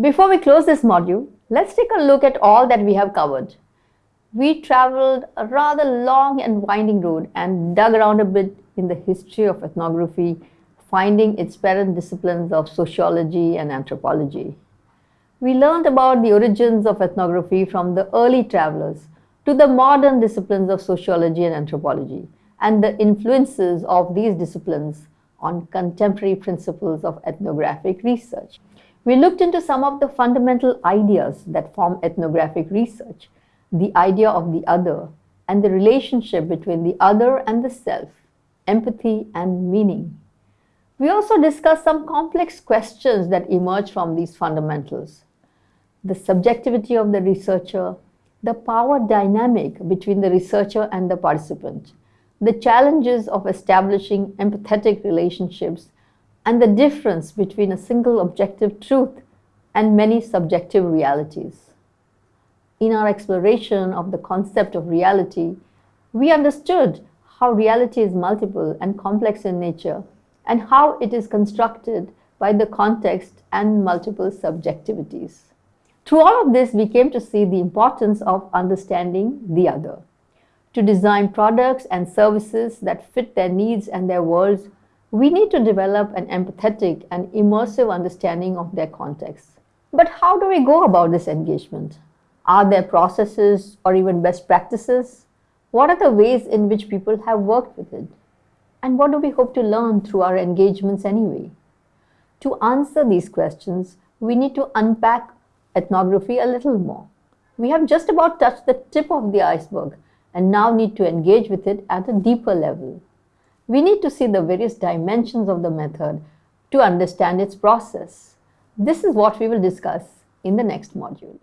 Before we close this module, let's take a look at all that we have covered. We traveled a rather long and winding road and dug around a bit in the history of ethnography, finding its parent disciplines of sociology and anthropology. We learned about the origins of ethnography from the early travelers to the modern disciplines of sociology and anthropology and the influences of these disciplines on contemporary principles of ethnographic research. We looked into some of the fundamental ideas that form ethnographic research, the idea of the other, and the relationship between the other and the self, empathy and meaning. We also discussed some complex questions that emerge from these fundamentals. The subjectivity of the researcher, the power dynamic between the researcher and the participant, the challenges of establishing empathetic relationships and the difference between a single objective truth and many subjective realities. In our exploration of the concept of reality, we understood how reality is multiple and complex in nature and how it is constructed by the context and multiple subjectivities. Through all of this, we came to see the importance of understanding the other. To design products and services that fit their needs and their worlds we need to develop an empathetic and immersive understanding of their context. But how do we go about this engagement? Are there processes or even best practices? What are the ways in which people have worked with it? And what do we hope to learn through our engagements anyway? To answer these questions, we need to unpack ethnography a little more. We have just about touched the tip of the iceberg and now need to engage with it at a deeper level. We need to see the various dimensions of the method to understand its process. This is what we will discuss in the next module.